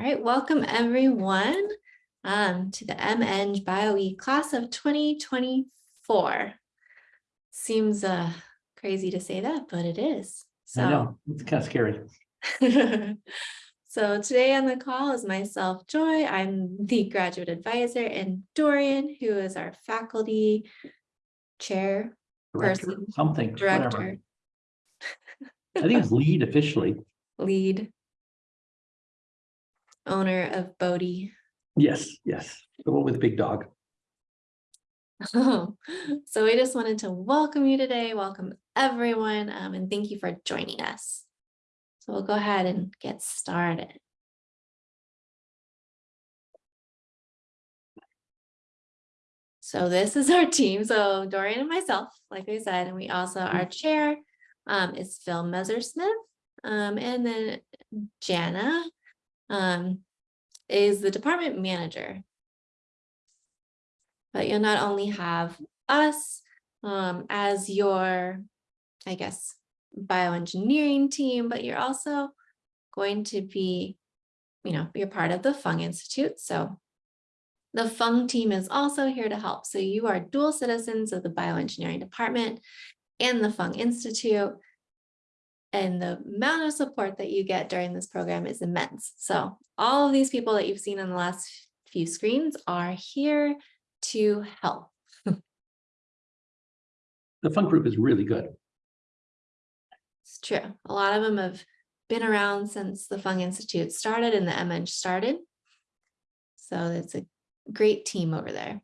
All right, welcome everyone um, to the MEng BioE class of 2024. Seems uh, crazy to say that, but it is. I know, it's kind of scary. so today on the call is myself, Joy. I'm the graduate advisor and Dorian, who is our faculty chair Director, person, Something, whatever. director, I think it's lead officially. lead, owner of Bodie. Yes, yes, the one with the big dog. Oh, so we just wanted to welcome you today, welcome everyone, um, and thank you for joining us. So we'll go ahead and get started. So this is our team. So Dorian and myself, like I said, and we also, our chair um, is Phil Messersmith. Um, and then Jana um, is the department manager. But you'll not only have us um, as your, I guess, bioengineering team, but you're also going to be, you know, you're part of the Fung Institute. So the Fung team is also here to help. So you are dual citizens of the bioengineering department and the Fung Institute. And the amount of support that you get during this program is immense. So all of these people that you've seen on the last few screens are here to help. The Fung group is really good. It's true. A lot of them have been around since the Fung Institute started and the MEng started. So it's a great team over there.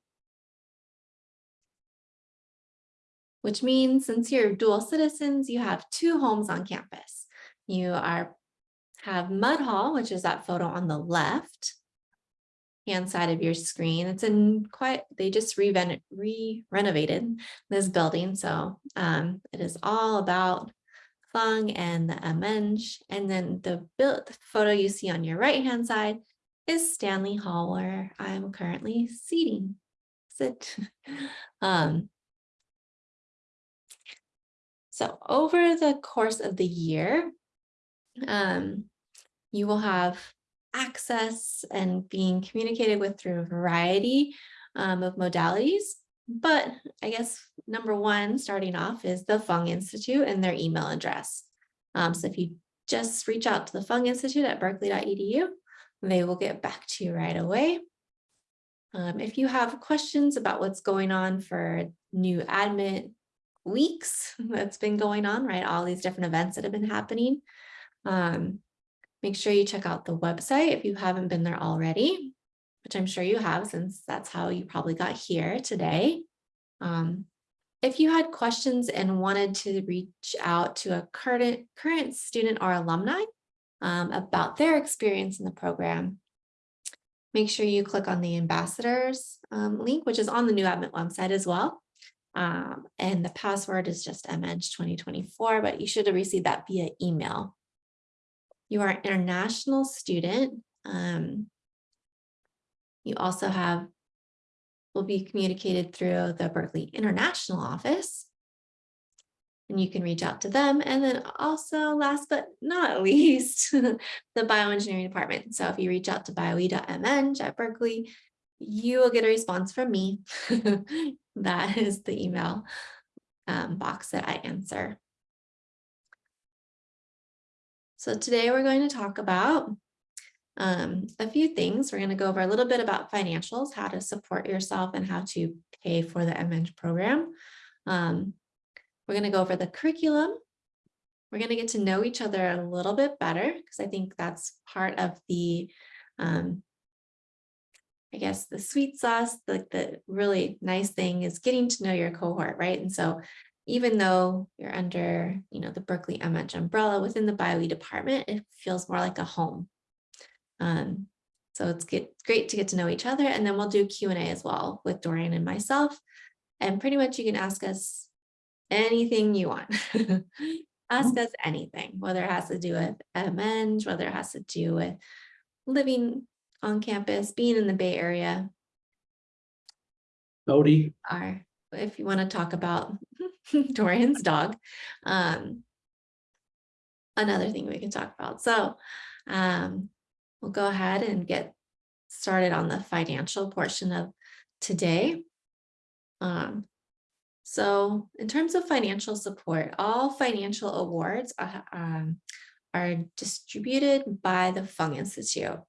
Which means since you're dual citizens, you have two homes on campus. You are have Mud Hall, which is that photo on the left hand side of your screen. It's in quite, they just re-renovated this building. So um, it is all about Fung and the MEng. And then the, build, the photo you see on your right hand side is Stanley Hall, where I'm currently seating. Sit. um, so over the course of the year, um, you will have access and being communicated with through a variety um, of modalities. But I guess number one, starting off, is the Fung Institute and their email address. Um, so if you just reach out to the Fung Institute at berkeley.edu, they will get back to you right away. Um, if you have questions about what's going on for new admit weeks that's been going on, right? All these different events that have been happening. Um, make sure you check out the website if you haven't been there already, which I'm sure you have since that's how you probably got here today. Um, if you had questions and wanted to reach out to a current, current student or alumni um, about their experience in the program, make sure you click on the ambassadors um, link, which is on the new admit website as well. Um, and the password is just MEng 2024, but you should have received that via email. You are an international student. Um, you also have, will be communicated through the Berkeley International Office. And you can reach out to them. And then also last but not least, the bioengineering department. So if you reach out to bioe.meng at Berkeley, you will get a response from me. that is the email um, box that I answer. So today we're going to talk about um, a few things. We're going to go over a little bit about financials, how to support yourself and how to pay for the MEng program. Um, we're going to go over the curriculum. We're going to get to know each other a little bit better because I think that's part of the, um, I guess, the sweet sauce, the, the really nice thing is getting to know your cohort, right? And so even though you're under, you know, the Berkeley MEng umbrella within the BioE department, it feels more like a home. Um, so it's get, great to get to know each other. And then we'll do Q&A as well with Dorian and myself. And pretty much you can ask us anything you want. ask mm. us anything, whether it has to do with MEng, whether it has to do with living on campus, being in the Bay Area. Bodie. Are, if you want to talk about Dorian's dog. Um, another thing we can talk about. So um, we'll go ahead and get started on the financial portion of today. Um, so in terms of financial support, all financial awards are, um, are distributed by the Fung Institute.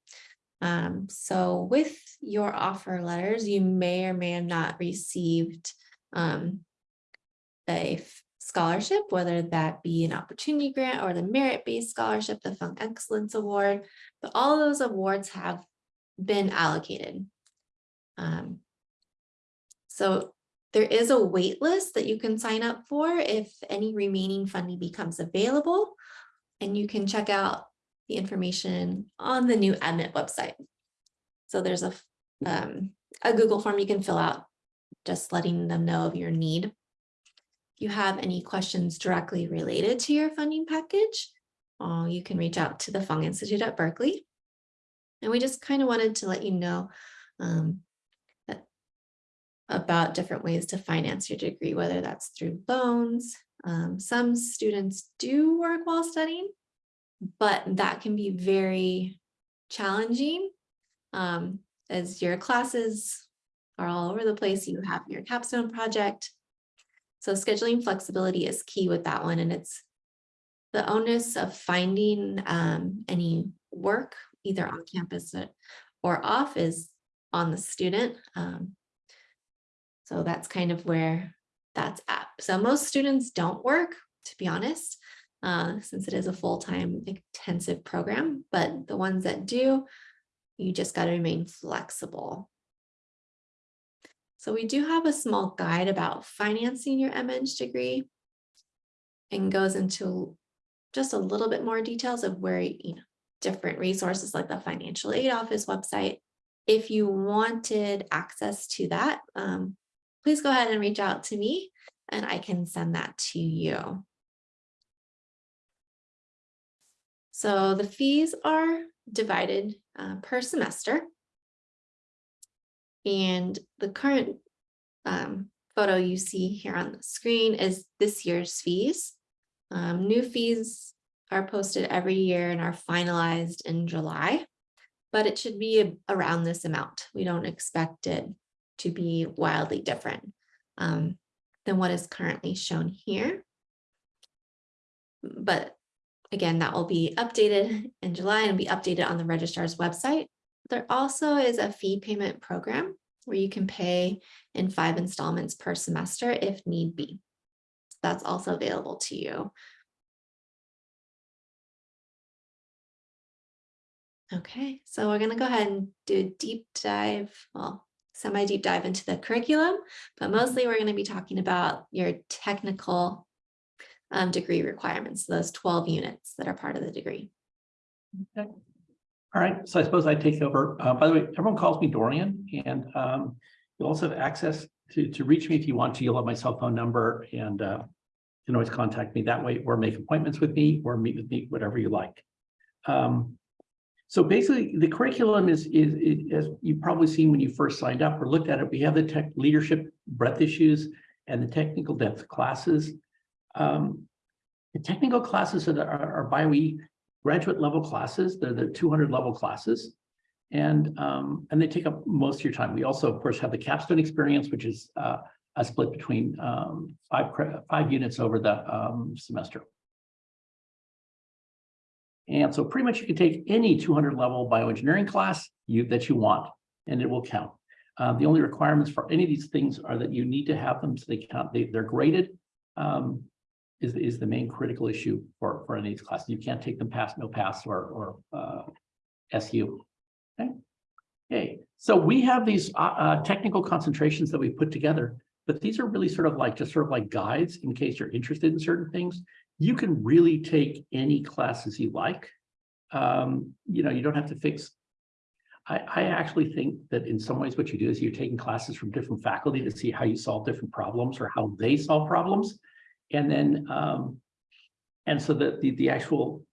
Um, so with your offer letters, you may or may have not received um, a scholarship, whether that be an opportunity grant or the merit-based scholarship, the Fung Excellence Award, but all those awards have been allocated. Um, so there is a wait list that you can sign up for if any remaining funding becomes available. And you can check out the information on the new admit website. So there's a, um, a Google form you can fill out, just letting them know of your need. If you have any questions directly related to your funding package, uh, you can reach out to the Fung Institute at Berkeley. And we just kind of wanted to let you know um, that- about different ways to finance your degree, whether that's through loans. Um, some students do work while studying, but that can be very challenging um, as your classes are all over the place. You have your capstone project. So scheduling flexibility is key with that one, and it's the onus of finding um, any work either on campus or- off is on the student. Um, so that's kind of where that's at. So most students don't work, to be honest, uh, since it is a full-time intensive program, but the ones that do, you just got to remain flexible. So we do have a small guide about financing your MEng degree and goes into just a little bit more details of where, you know, different resources like the financial aid office website. If you wanted access to that, um, please go ahead and reach out to me and I can send that to you. So the fees are divided uh, per semester. And the current um, photo you see here on the screen is this year's fees. Um, new fees are posted every year and are finalized in July, but it should be around this amount. We don't expect it to be wildly different um, than what is currently shown here. But again, that will be updated in July and be updated on the registrar's website. There also is a fee payment program where you can pay in five installments per semester if need be. That's also available to you. Okay, so we're gonna go ahead and do a deep dive, well, semi deep dive into the curriculum, but mostly we're gonna be talking about your technical um, degree requirements, those twelve units that are part of the degree. Okay. All right, so I suppose I take over. Uh, by the way, everyone calls me Dorian and um, you'll also have access to, to reach me if you want to. You'll have my cell phone number and uh, you can always contact me that way or make appointments with me or meet with me, whatever you like. Um, so basically, the curriculum is, is, is- as you've probably seen when you first signed up or looked at it, we have the tech leadership breadth issues and the technical depth classes. Um, The technical classes are, are by we graduate level classes, they're the two hundred level classes. And, um, and they take up most of your time. We also, of course, have the capstone experience, which is, uh, a split between, um, five, five units over the, um, semester. And so pretty much you can take any two hundred level bioengineering class you, that you want, and it will count. Uh, the only requirements for any of these things are that you need to have them so they count, they, they're graded. Um, is, is the main critical issue for, for any of these classes. You can't take them past no pass or, or, uh, SU. Okay. Okay, so we have these, uh, uh, technical concentrations that we put together, but these are really sort of like, just sort of like guides in case you're interested in certain things. You can really take any classes you like. Um, you know, you don't have to fix. I, I actually think that in some ways what you do is you're taking classes from different faculty to see how you solve different problems or how they solve problems. And then, um, and so that the, the actual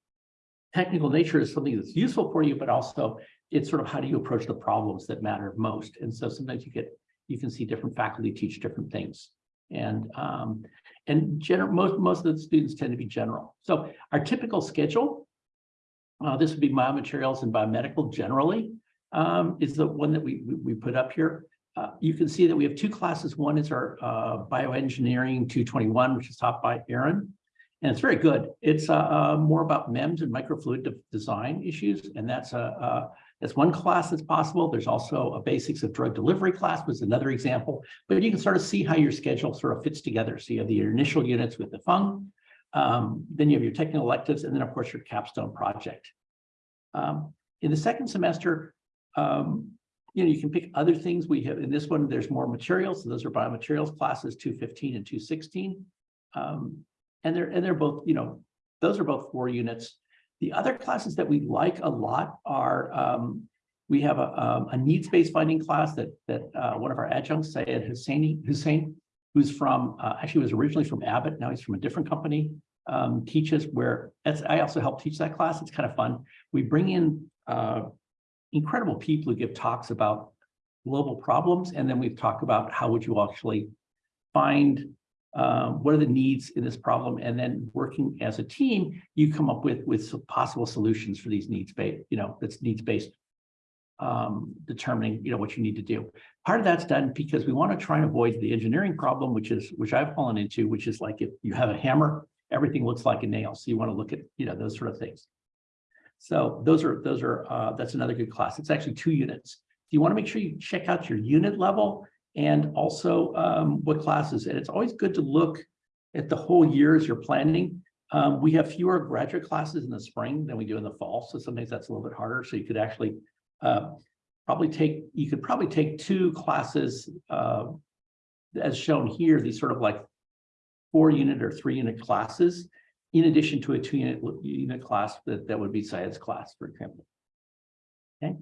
technical nature is something that's useful for you, but also it's sort of how do you approach the problems that matter most? And so sometimes you get, you can see different faculty teach different things. And, um, and general, most, most of the students tend to be general. So our typical schedule Uh, this would be biomaterials and biomedical generally, um, is the one that we, we, we put up here. Uh, you can see that we have two classes. One is our, uh, bioengineering two twenty-one, which is taught by Aaron. And it's very good. It's, uh, uh, more about MEMS and microfluid de- design issues. And that's a, uh, that's one class that's possible. There's also a basics of drug delivery class was another example. But you can sort of see how your schedule sort of fits together. So you have the initial units with the Fung, um, then you have your technical electives, and then of course your capstone project. Um, in the second semester, um, you know, you can pick other things. We have, in this one, there's more materials. So those are biomaterials classes, two fifteen and two sixteen. Um, and they're, and they're both, you know, those are both four units. The other classes that we like a lot are, um, we have a, um, a needs-based finding class that, that, uh, one of our adjuncts, Syed Husseini, Hussein, who's from, uh, actually was originally from Abbott, now he's from a different company, um, teaches where, that's, I also help teach that class. It's kind of fun. We bring in, uh, incredible people who give talks about global problems, and then we've talked about how would you actually find um, what are the needs in this problem, and then working as a team, you come up with with some possible solutions for these needs based, you know, that's needs based. Um, determining, you know, what you need to do. Part of that's done because we want to try and avoid the engineering problem, which is which I've fallen into, which is like if you have a hammer, everything looks like a nail. So you want to look at, you know, those sort of things. So those are those are uh, that's another good class. It's actually two units. You want to make sure you check out your unit level and also um, what classes. And it's always good to look at the whole year as you're planning. Um, we have fewer graduate classes in the spring than we do in the fall. So sometimes that's a little bit harder. So you could actually uh, probably take, you could probably take two classes uh, as shown here, these sort of like four unit or three unit classes, in addition to a two unit unit class that, that would be science class, for example. Okay.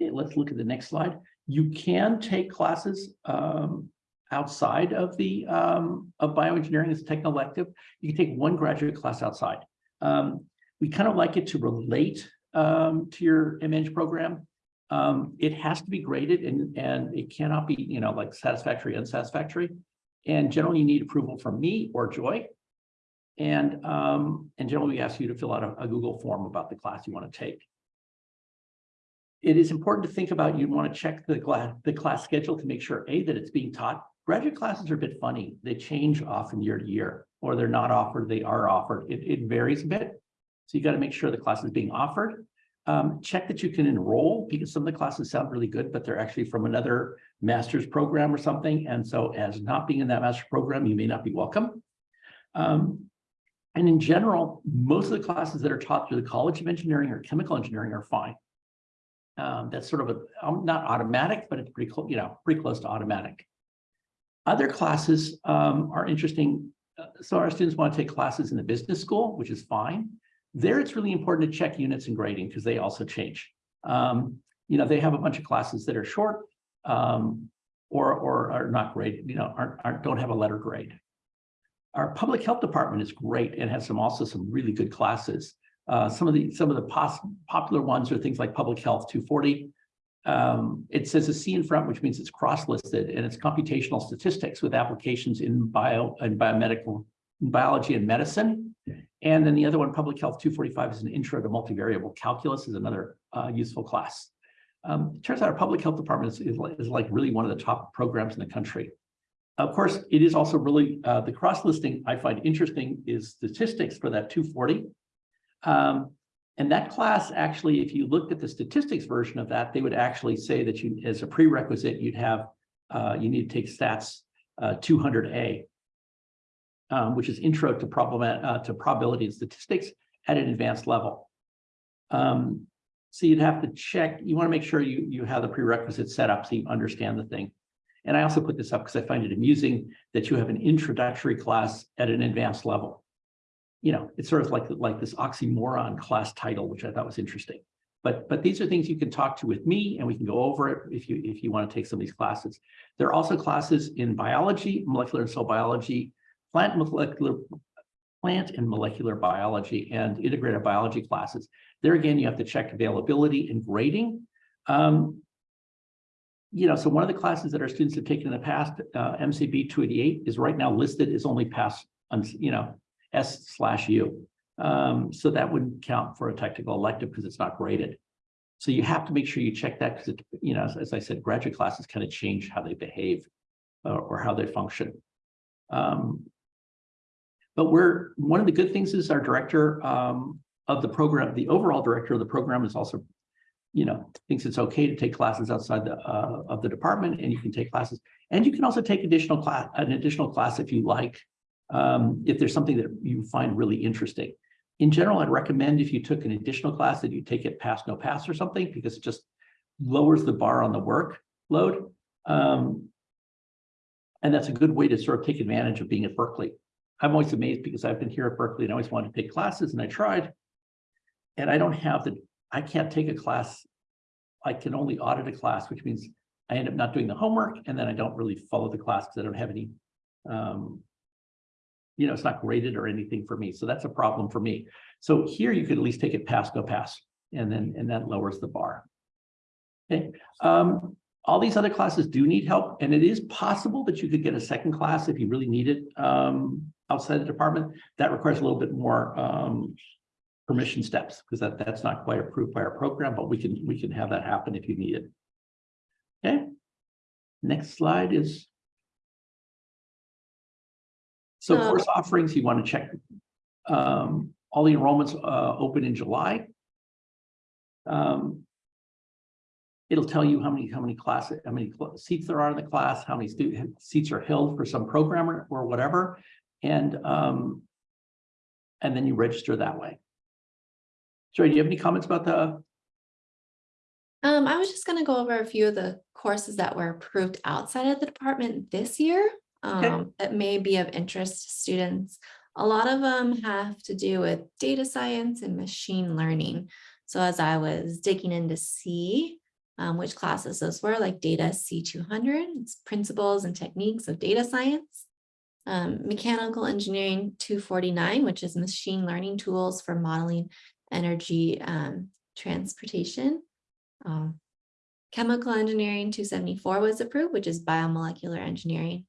Okay, let's look at the next slide. You can take classes um, outside of the um, of bioengineering as a elective. You can take one graduate class outside. Um, we kind of like it to relate um, to your MEng program. Um, it has to be graded and, and it cannot be, you know, like satisfactory, unsatisfactory. And generally you need approval from me or Joy. And, um, and generally we ask you to fill out a, a Google form about the class you want to take it is important to think about, you want to check the class, the class schedule to make sure, A, that it's being taught. Graduate classes are a bit funny. They change often year to year, or they're not offered, they are offered. It, it varies a bit. So you got to make sure the class is being offered. Um, check that you can enroll because some of the classes sound really good, but they're actually from another master's program or something. And so as not being in that master's program, you may not be welcome. Um, and in general, most of the classes that are taught through the College of Engineering or Chemical Engineering are fine. Um, that's sort of a, um, not automatic, but it's pretty close, you know, pretty close to automatic. Other classes um, are interesting. Uh, So our students want to take classes in the business school, which is fine. There, it's really important to check units and grading because they also change. Um, you know, they have a bunch of classes that are short um, or, or are not graded, you know, aren't, aren't, don't have a letter grade. Our public health department is great and has some also some really good classes. Uh, some of the some of the popular ones are things like public health 240. Um, it says a C in front, which means it's cross-listed, and it's computational statistics with applications in bio and biomedical in biology and medicine. And then the other one, public health 245, is an intro to multivariable calculus, is another uh, useful class. Um, it turns out our public health department is, is, is like really one of the top programs in the country. Of course, it is also really uh, the cross-listing I find interesting is statistics for that 240. Um, and that class actually, if you looked at the statistics version of that, they would actually say that you, as a prerequisite, you'd have, uh, you need to take stats uh, 200A, um, which is intro to problem uh, to probability and statistics at an advanced level. Um, so you'd have to check, you want to make sure you, you have the prerequisite set up so you understand the thing. And I also put this up because I find it amusing that you have an introductory class at an advanced level you know, it's sort of like, like this oxymoron class title, which I thought was interesting. But, but these are things you can talk to with me and we can go over it if you, if you want to take some of these classes. There are also classes in biology, molecular and cell biology, plant molecular, plant and molecular biology and integrated biology classes. There again, you have to check availability and grading. Um, you know, so one of the classes that our students have taken in the past, uh, MCB 288 is right now listed as only pass, on you know, S slash U. Um, so that wouldn't count for a technical elective because it's not graded. So you have to make sure you check that because you know, as, as I said, graduate classes kind of change how they behave uh, or how they function. Um, but we're, one of the good things is our director um, of the program, the overall director of the program is also, you know, thinks it's okay to take classes outside the, uh, of the department and you can take classes. And you can also take additional class, an additional class if you like, um, if there's something that you find really interesting. In general, I'd recommend if you took an additional class that you take it pass, no pass or something, because it just lowers the bar on the workload. Um, and that's a good way to sort of take advantage of being at Berkeley. I'm always amazed because I've been here at Berkeley and I always wanted to take classes and I tried. And I don't have the, I can't take a class. I can only audit a class, which means I end up not doing the homework and then I don't really follow the class because I don't have any. Um, you know, it's not graded or anything for me. So that's a problem for me. So here you could at least take it pass, go pass, and then, and that lowers the bar. Okay, um, all these other classes do need help, and it is possible that you could get a second class if you really need it um, outside the department. That requires a little bit more um, permission steps because that, that's not quite approved by our program, but we can, we can have that happen if you need it. Okay. Next slide is. So Um, course offerings, you want to check. Um, all the enrollments uh, open in July. Um, It'll tell you how many, how many classes, how many cl- seats there are in the class, how many student seats are held for some programmer or whatever. And um. And then you register that way. Joy, do you have any comments about the, Um, I was just gonna go over a few of the courses that were approved outside of the department this year. Um, that may be of interest to students. A lot of them have to do with data science and machine learning. So as I was digging in to see um, which classes those were, like Data C two hundred, it's Principles and Techniques of Data Science. Um, Mechanical Engineering two forty-nine, which is Machine Learning Tools for Modeling Energy um, Transportation. Um, Chemical Engineering two seventy-four was approved, which is biomolecular engineering.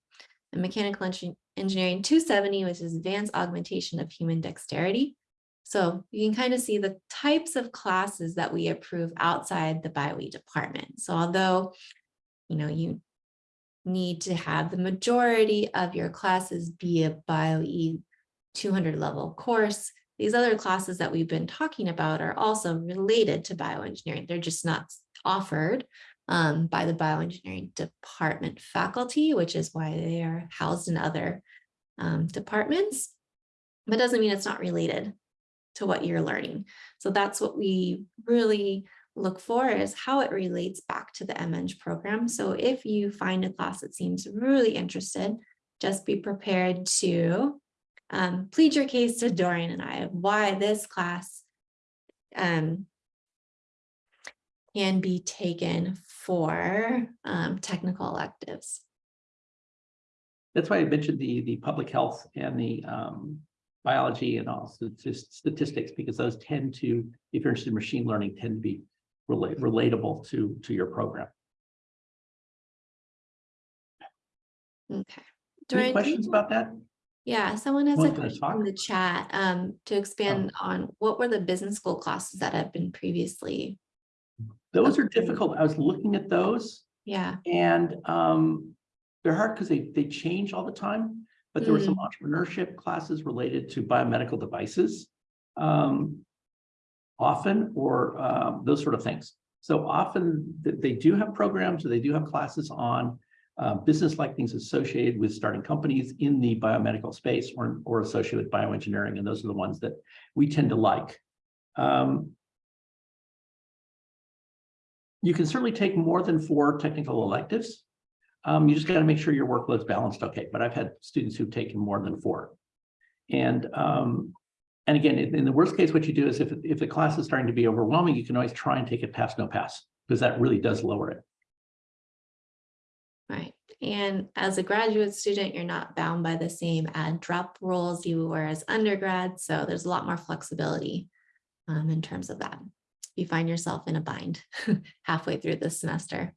And Mechanical Engi- Engineering two seventy, which is advanced augmentation of human dexterity. So you can kind of see the types of classes that we approve outside the BioE department. So although, you know, you need to have the majority of your classes be a BioE two hundred level course, these other classes that we've been talking about are also related to bioengineering. They're just not offered um, by the bioengineering department faculty, which is why they are housed in other um, departments. But doesn't mean it's not related to what you're learning. So that's what we really look for is how it relates back to the MEng program. So if you find a class that seems really interested, just be prepared to um, plead your case to Dorian and I why this class um, can be taken for um, technical electives. that's why I mentioned the, the public health and the um. Biology and also statistics, because those tend to, if you're interested in machine learning, tend to be relate, relatable to, to your program. Okay. Any Dorian, do questions about that? Yeah, someone has a Want to question? Oh. in the chat um, to expand on what were the business school classes that have been previously? Those are difficult. I was looking at those. Yeah, And um, they're hard because they, they change all the time, but there were some Mm. entrepreneurship classes related to biomedical devices. Um, often, or um, those sort of things. So often th- they do have programs or they do have classes on uh, business-like things associated with starting companies in the biomedical space or, or associated with bioengineering. And those are the ones that we tend to like. Um, you can certainly take more than four technical electives. Um, you just got to make sure your workload's balanced okay, but I've had students who've taken more than four. And um, and again, in the worst case, what you do is if if the class is starting to be overwhelming, you can always try and take it pass, no pass, because that really does lower it. Right. And as a graduate student, you're not bound by the same add drop rules you were as undergrad. So there's a lot more flexibility um, in terms of that. You find yourself in a bind halfway through the semester.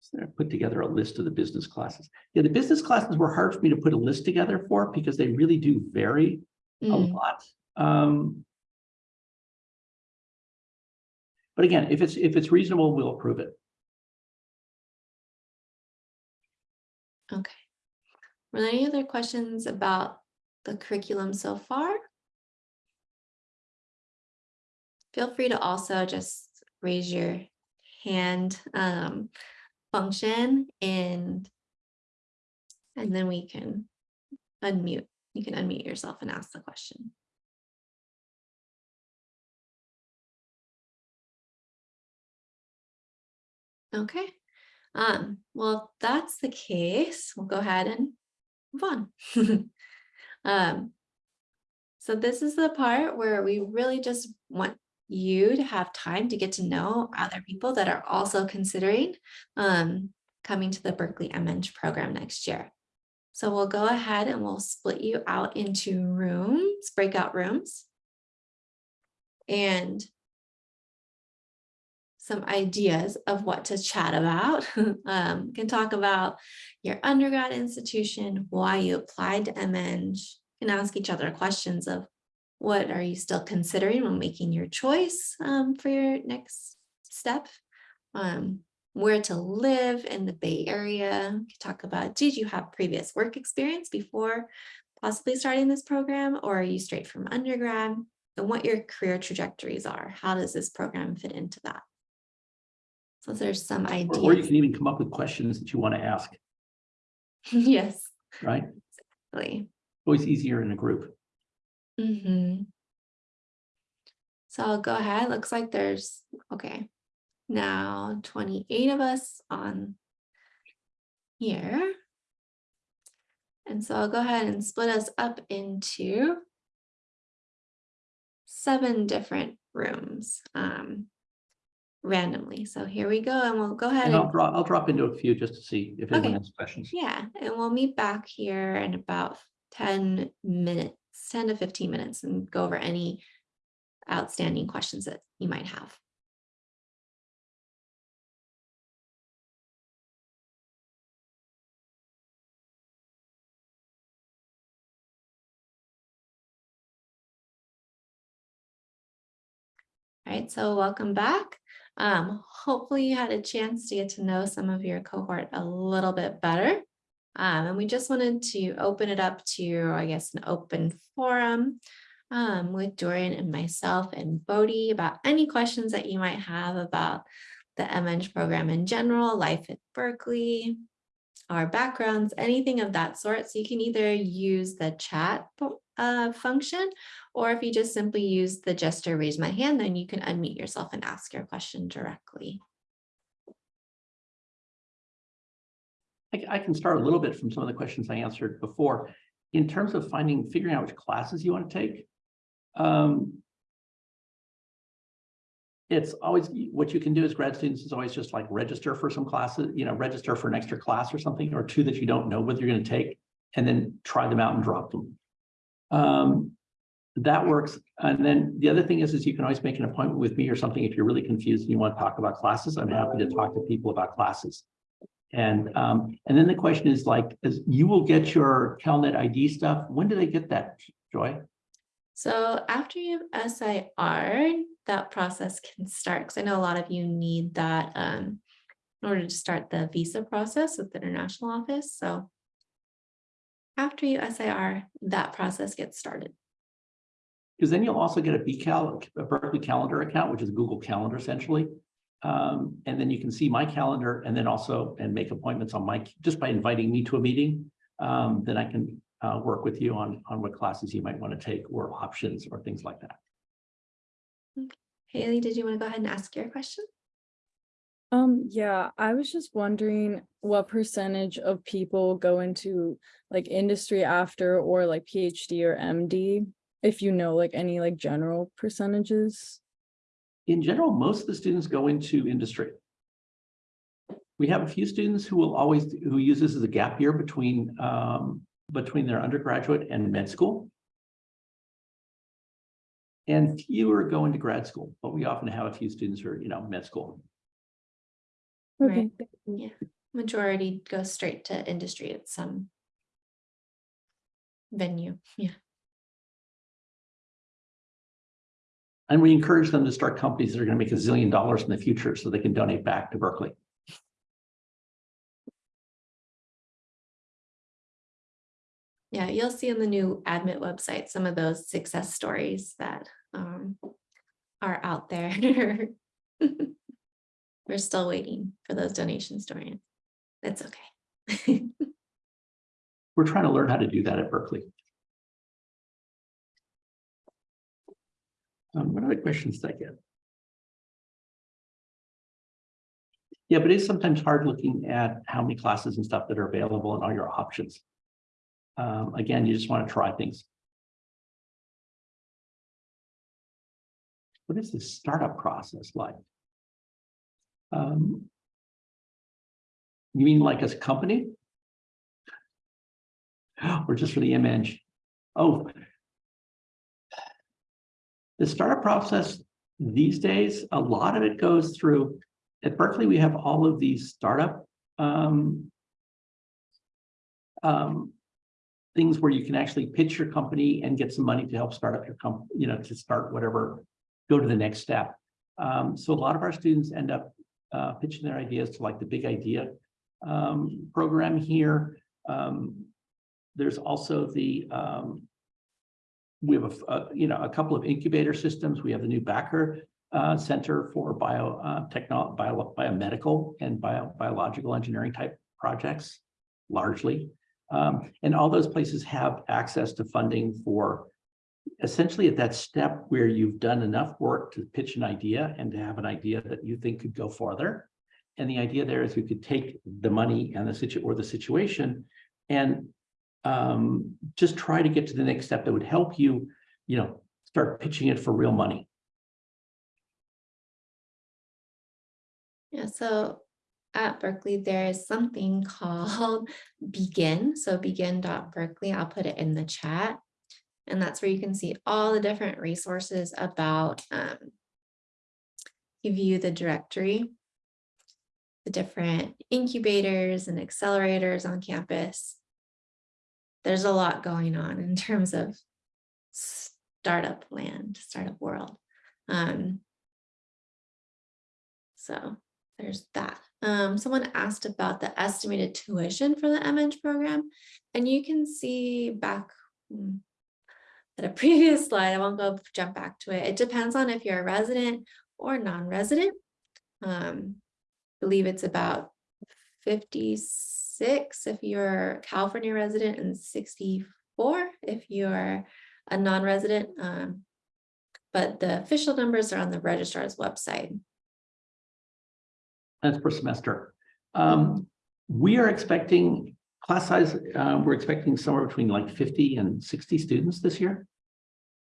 So I put together a list of the business classes. Yeah, the business classes were hard for me to put a list together for because they really do vary. a Mm, lot. Um. But again, if it's, if it's reasonable, we'll approve it. Okay. Were there any other questions about the curriculum so far? Feel free to also just raise your hand um, function and and then we can unmute. You can unmute yourself and ask the question. Okay, um, well, if that's the case, we'll go ahead and move on. Um, so this is the part where we really just want you to have time to get to know other people that are also considering um, coming to the Berkeley MEng program next year. So we'll go ahead and we'll split you out into rooms, breakout rooms. And some ideas of what to chat about. um, can talk about your undergrad institution, why you applied to MEng, and ask each other questions of what are you still considering when making your choice um, for your next step, um, where to live in the Bay Area. Could talk about, did you have previous work experience before possibly starting this program, or are you straight from undergrad? And what your career trajectories are. How does this program fit into that? So there's some Or, or you can even come up with questions that you want to ask, Yes, right? really. Always easier in a group. Mm hmm So I'll go ahead. Looks like there's, okay. Now twenty-eight of us on here. And so I'll go ahead and split us up into seven different rooms um, randomly. So here we go, and we'll go ahead And I'll drop, I'll drop into a few just to see if anyone Okay. has questions. Yeah, and we'll meet back here in about ten minutes, ten to fifteen minutes and go over any outstanding questions that you might have. All right, so welcome back. Um, hopefully you had a chance to get to know some of your cohort a little bit better. Um, and we just wanted to open it up to, I guess, an open forum um, with Dorian and myself and Bodhi about any questions that you might have about the MEng program in general, life at Berkeley, our backgrounds, anything of that sort. So you can either use the chat uh, function, or if you just simply use the gesture raise my hand, then you can unmute yourself and ask your question directly. I, can start a little bit from some of the questions I answered before. In terms of finding, figuring out which classes you want to take. Um. It's always, what you can do as grad students is always just like register for some classes, you know, register for an extra class or something, or two that you don't know what you're going to take. And then try them out and drop them. Um, that works. And then the other thing is, is you can always make an appointment with me or something if you're really confused and you want to talk about classes. I'm happy to talk to people about classes. And, um, and then the question is like, is you will get your CalNet ID stuff. When do they get that, Joy? So after you have SIR, that process can start, because I know a lot of you need that um, in order to start the visa process with the international office. So after you SIR, that process gets started. Because then you'll also get a BCal, a Berkeley Calendar account, which is Google Calendar essentially. Um, and then you can see my calendar and then also, and make appointments on my, just by inviting me to a meeting. Um, then I can, uh, work with you on, on what classes you might want to take or options or things like that. Haley, did you want to go ahead and ask your question? Um, yeah, I was just wondering what percentage of people go into like industry after or like PhD or MD, if you know like any like general percentages. In general, most of the students go into industry. We have a few students who will always, who use this as a gap year between, um, between their undergraduate and med school. And fewer go into grad school, but we often have a few students who are, you know, med school. Right. Yeah. Majority goes straight to industry at some venue. Yeah. And we encourage them to start companies that are going to make a zillion dollars in the future so they can donate back to Berkeley. Yeah, you'll see on the new admit website, some of those success stories that um are out there. We're still waiting for those donation stories. That's okay. We're trying to learn how to do that at Berkeley. Um, what other questions did I get? Yeah, but it's sometimes hard looking at how many classes and stuff that are available and all your options. Um, again, you just want to try things. What is the startup process like? Um, you mean like as a company? Or just for the image? Oh. The startup process these days, a lot of it goes through, at Berkeley, we have all of these startup um, um, things where you can actually pitch your company and get some money to help start up your company, you know, to start whatever, go to the next step. Um, so a lot of our students end up uh, pitching their ideas to like the big idea um, program here. Um, there's also the, um, we have a, a, you know, a couple of incubator systems. We have the new Bakar uh, Center for Bio, uh, Bio, Biomedical and Bio, Biological Engineering type projects, largely. Um, and all those places have access to funding for essentially at that step where you've done enough work to pitch an idea and to have an idea that you think could go farther. And the idea there is you could take the money and the situ or the situation and um, just try to get to the next step that would help you, you know, start pitching it for real money. Yeah, so at Berkeley, there is something called Begin. So begin.berkeley, I'll put it in the chat. And that's where you can see all the different resources about, um, you the directory, the different incubators and accelerators on campus. There's a lot going on in terms of startup land, startup world. Um, so there's that. Um, someone asked about the estimated tuition for the MH program, and you can see back hmm, at a previous slide, I won't go jump back to it. It depends on if you're a resident or non-resident. Um, I believe it's about 56 if you're a California resident and 64 if you're a non-resident. Um, but the official numbers are on the registrar's website. That's per semester. Um, we are expecting class size, uh, we're expecting somewhere between like fifty and sixty students this year.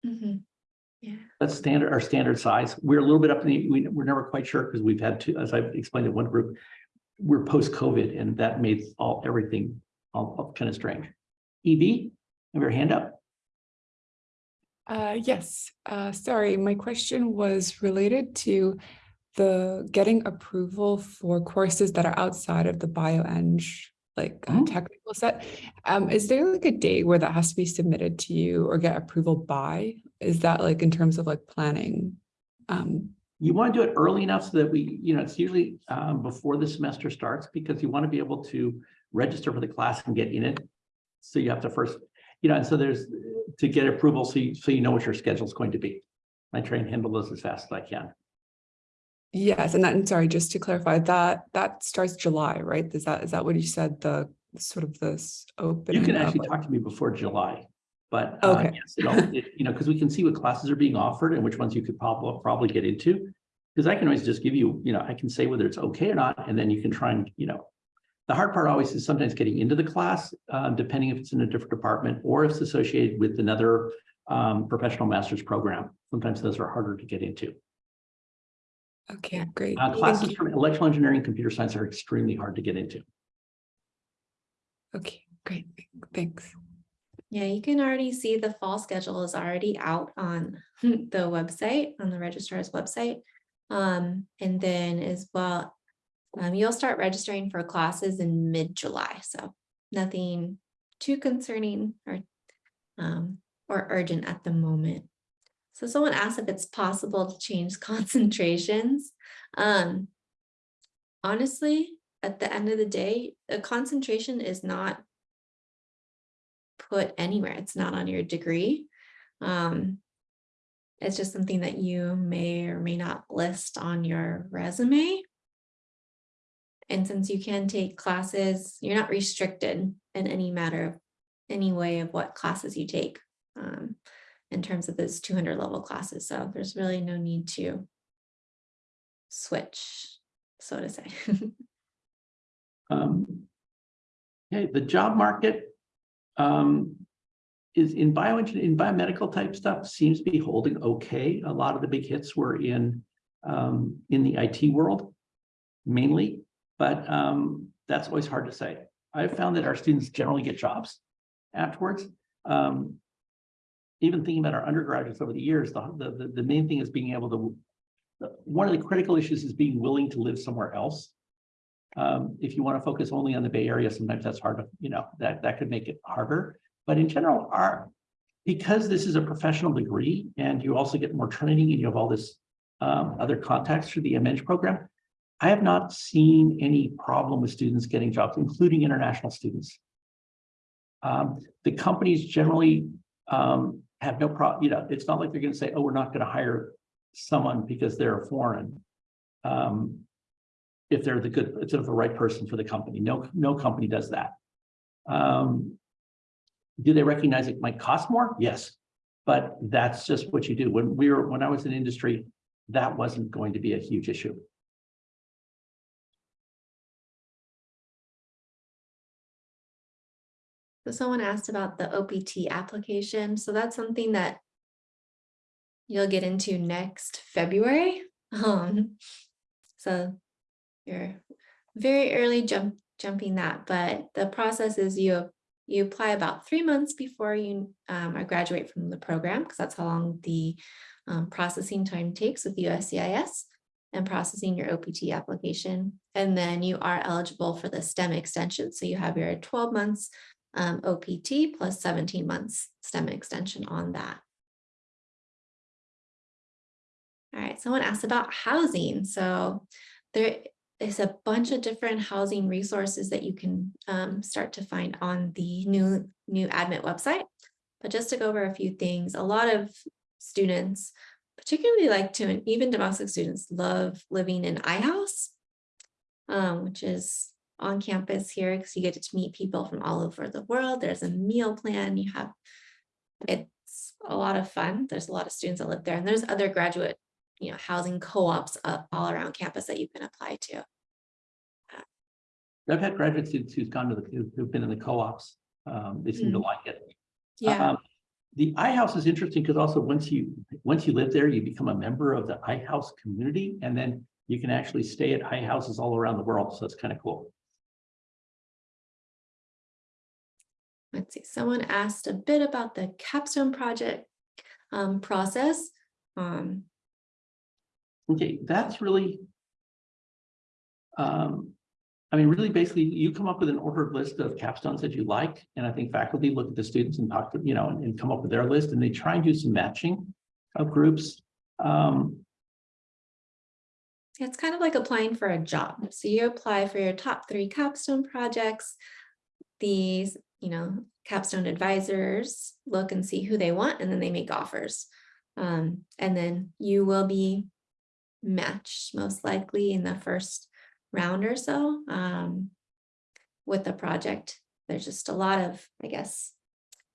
Mhm. Yeah. That's standard, our standard size. We're a little bit up in the, we, we're never quite sure because we've had two, as I've explained in one group, we're post-COVID and that made all, everything all, all kind of strange. EB, have your hand up? Uh, yes, uh, sorry, my question was related to the getting approval for courses that are outside of the bioeng like uh, Mhm. technical set. Um, is there like a day where that has to be submitted to you or get approval by? Is that like in terms of like planning? Um, You want to do it early enough so that we, you know, it's usually um, before the semester starts because you want to be able to register for the class and get in it. So you have to first, you know, and so there's to get approval, so you, so you know what your schedule is going to be. I try and handle those as fast as I can. yes, and that, and sorry, just to clarify, that, that starts July, right? Is that, is that what you said, the sort of this opening? You can actually like- talk to me before July, but uh, Okay. yes, it all- it- you know, because we can see what classes are being offered and which ones you could probably, probably get into. Because I can always just give you, you know, I can say whether it's okay or not, and then you can try and, you know. The hard part always is sometimes getting into the class, uh, depending if it's in a different department or if it's associated with another um, professional master's program. Sometimes those are harder to get into. Okay, great. Uh, Thank classes you. from electrical engineering, and computer science are extremely hard to get into. Okay, great, thanks. Yeah, you can already see the fall schedule is already out on the website, on the registrar's website. Um, and then as well, um, you'll start registering for classes in mid-July, so nothing too concerning or um, or urgent at the moment. So someone asked if it's possible to change concentrations. Um, honestly, at the end of the day, a concentration is not put anywhere. It's not on your degree. Um, it's just something that you may or may not list on your resume. And since you can take classes, you're not restricted in any matter of any way of what classes you take. Um, in terms of those 200 level classes. So there's really no need to switch, so to say. Um, Okay, the job market um, is in bioengineering, in biomedical type stuff seems to be holding okay. A lot of the big hits were in um, in the IT world mainly, but um, that's always hard to say. I've found that our students generally get jobs afterwards. Um, even thinking about our undergraduates over the years, the, the, the main thing is being able to, one of the critical issues is being willing to live somewhere else. Um, if you want to focus only on the Bay Area, sometimes that's hard to, you know, that, that could make it harder. But in general, our, because this is a professional degree and you also get more training and you have all this um, other contacts through the MEng program, I have not seen any problem with students getting jobs, including international students. Um, the companies generally um, have no problem, you know, it's not like they're going to say, oh, we're not going to hire someone because they're foreign. Um, if they're the good, if they're the right person for the company. No, no company does that. Um, do they recognize it might cost more? Yes, but that's just what you do. When we were, when I was in industry, that wasn't going to be a huge issue. So someone asked about the OPT application. So that's something that you'll get into next February. Um, so you're very early jump jumping that, but the process is you you apply about three months before you um, graduate from the program because that's how long the um, processing time takes with USCIS and processing your OPT application. And then you are eligible for the STEM extension. So you have your 12 months um, OPT plus 17 months STEM extension on that. All right, someone asked about housing. So there is a bunch of different housing resources that you can um, start to find on the new, new admit website. But just to go over a few things, a lot of students, particularly like to and even domestic students, love living in iHouse, um, which is on campus here because you get to meet people from all over the world. There's a meal plan. You have, it's a lot of fun. There's a lot of students that live there and there's other graduate, you know, housing co-ops all around campus that you can apply to. I've had graduate students who've gone to the, who- who've been in the co-ops. Um, they seem to like it. Yeah, Um, The iHouse is interesting because also once you, once you live there, you become a member of the iHouse community and then you can actually stay at iHouses all around the world. So it's kind of cool. let's see. Someone asked a bit about the capstone project um, process. Um, Okay, that's really. Um, I mean, really, basically, you come up with an ordered list of capstones that you like, and I think faculty look at the students and talk to, you know, and, and come up with their list, and they try and do some matching of groups. Um, It's kind of like applying for a job. So you apply for your top three capstone projects. These, you know, capstone advisors look and see who they want, and then they make offers. Um, and then you will be matched most likely in the first round or so um, with the project. There's just a lot of, I guess,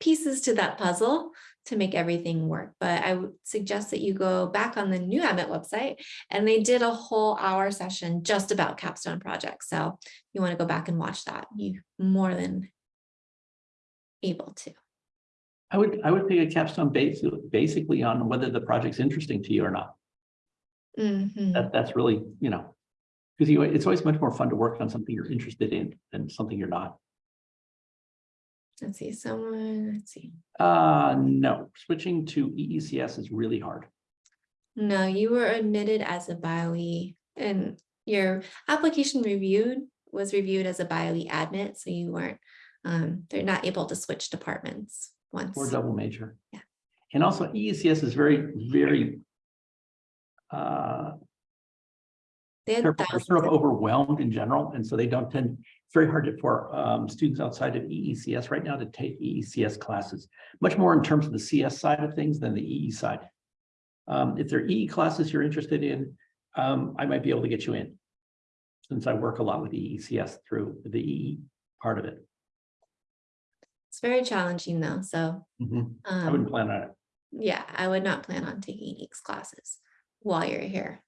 pieces to that puzzle to make everything work. But I would suggest that you go back on the new admit website and they did a whole hour session just about capstone projects. So you want to go back and watch that. You more than able to. I would, I would pick a capstone basically, basically on whether the project's interesting to you or not. Mhm. That, that's really, you know, because you, it's always much more fun to work on something you're interested in than something you're not. Let's see, someone, let's see. Uh, no, switching to EECS is really hard. No, you were admitted as a BioE and your application reviewed was reviewed as a BioE admit, so you weren't, um, they're not able to switch departments once. Or double major. Yeah. And also EECS is very, very uh, they're they're sort of overwhelmed in general, and so they don't tend, it's very hard to- for um students outside of EECS right now to take EECS classes. Much more in terms of the CS side of things than the EE side. Um, if there are EE classes you're interested in, um, I might be able to get you in. Since I work a lot with EECS through the EE part of it. It's very challenging though, so. Mhm. I wouldn't um, plan on it. Yeah, I would not plan on taking EECS classes while you're here.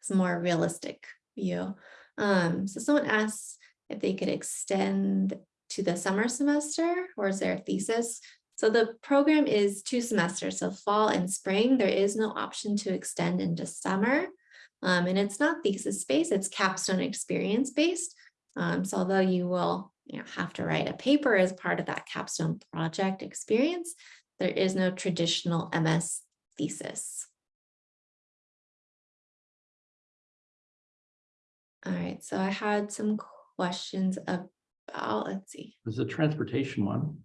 It's more realistic view. Um, so someone asks if they could extend to the summer semester or is there a thesis? So the program is two semesters, so fall and spring. There is no option to extend into summer. Um, and it's not thesis based, it's capstone experience based. Um, so although you will you know, have to write a paper as part of that capstone project experience, there is no traditional MS thesis. All right, so I had some questions about, let's see. There's a transportation one.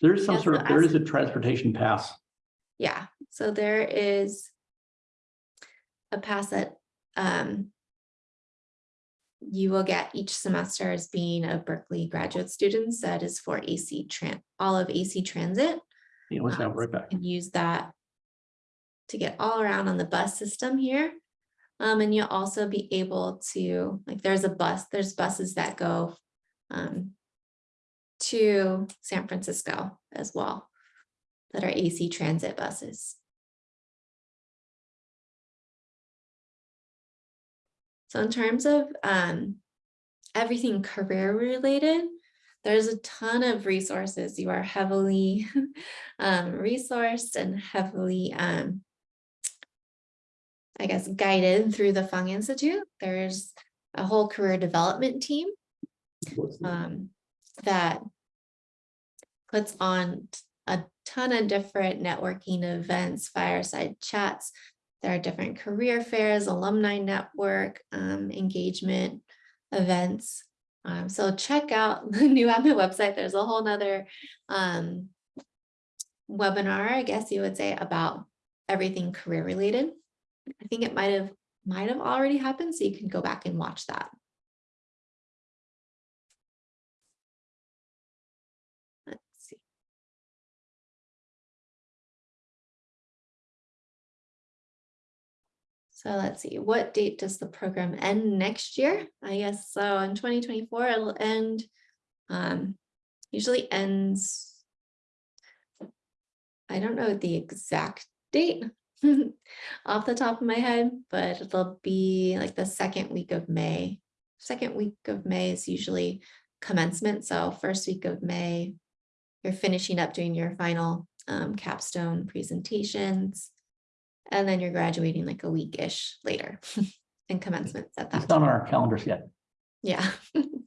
There's some Yes, sort so of, there as- a transportation pass. Yeah, so there is a pass that um, you will get each semester as being a Berkeley graduate student that is for AC Tran, all of AC Transit. You know, it's Um, right back. and use that to get all around on the bus system here. Um, and you'll also be able to, like, there's a bus, there's buses that go um, to San Francisco as well, that are AC transit buses. So in terms of um, everything career related, there's a ton of resources. You are heavily um, resourced and heavily, um, I guess, guided through the Fung Institute. There's a whole career development team um, that puts on a ton of different networking events, fireside chats. There are different career fairs, alumni network, um, engagement events. Um, so check out the new admin website. There's a whole nother um, webinar, I guess you would say, about everything career related. I think it might have might have already happened, so you can go back and watch that. Let's see. So let's see, what date does the program end next year? I guess so in twenty twenty-four, it'll end. Um, usually ends. I don't know the exact date off the top of my head, but it'll be like the second week of May. Second week of May is usually commencement, so first week of May. You're finishing up doing your final um, capstone presentations. And then you're graduating like a week-ish later and commencement at that It's not on our calendars yet. Yeah.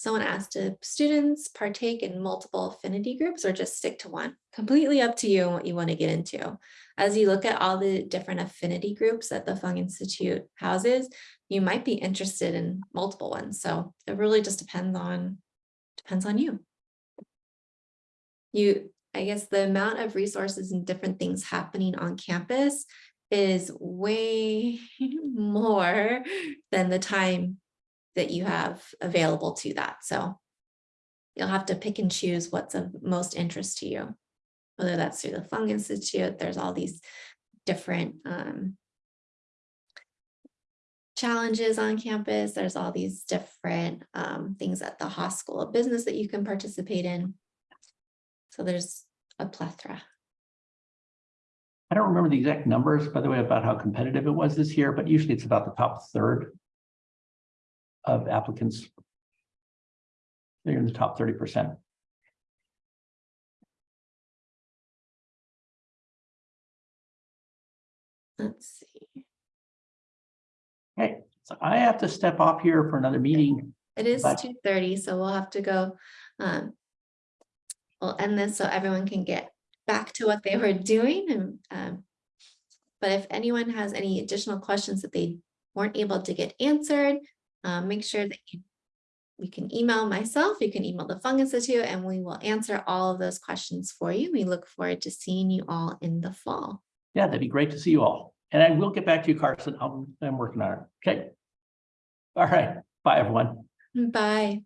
Someone asked, do students partake in multiple affinity groups or just stick to one? Completely up to you and what you want to get into. As you look at all the different affinity groups that the Fung Institute houses, you might be interested in multiple ones. So it really just depends on, depends on you. You, I guess the amount of resources and different things happening on campus is way more than the time that you have available to that. So you'll have to pick and choose what's of most interest to you. Whether that's through the Fung Institute, there's all these different um, challenges on campus. There's all these different um, things at the Haas School of Business that you can participate in. So there's a plethora. I don't remember the exact numbers, by the way, about how competitive it was this year, but usually it's about the top third of applicants. They're in the top thirty percent. Let's see. Okay, so I have to step off here for another meeting. It is But- two thirty, so we'll have to go. Um, we'll end this so everyone can get back to what they were doing and, um, but if anyone has any additional questions that they weren't able to get answered, um, make sure that you you can email myself, you can email the Fung Institute, and we will answer all of those questions for you. We look forward to seeing you all in the fall. Yeah, that'd be great to see you all. And I will get back to you, Carson. I'm, I'm working on it. Okay. All right. Bye, everyone. Bye.